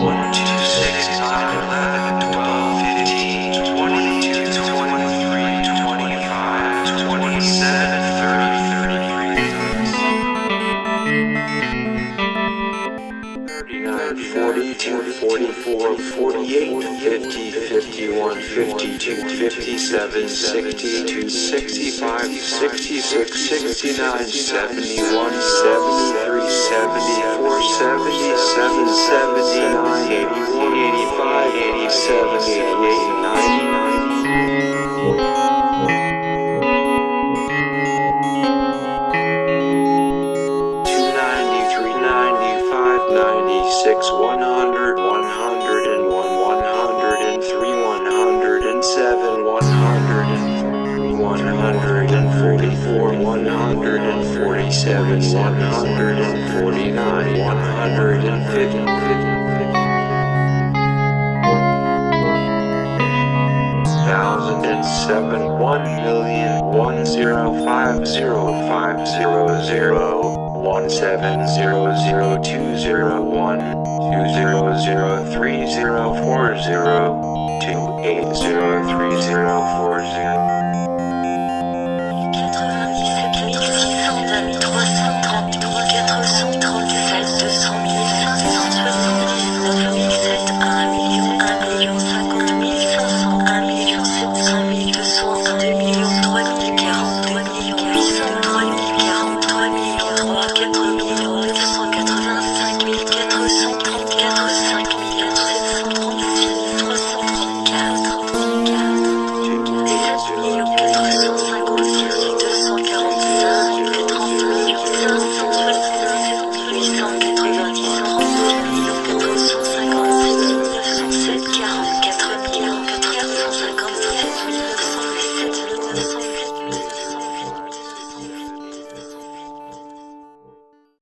One, two, six, nine, eleven, twelve, fifteen. 42, 44, 48, 50, 51, 52, 57, 62, 65, 66, 69, 71, 73, 74, 77, 79, Six 100, 101, 103, 107, 103, 144, 147, 149, 150. thousand and seven one million one zero five zero five zero zero 1700200120030401.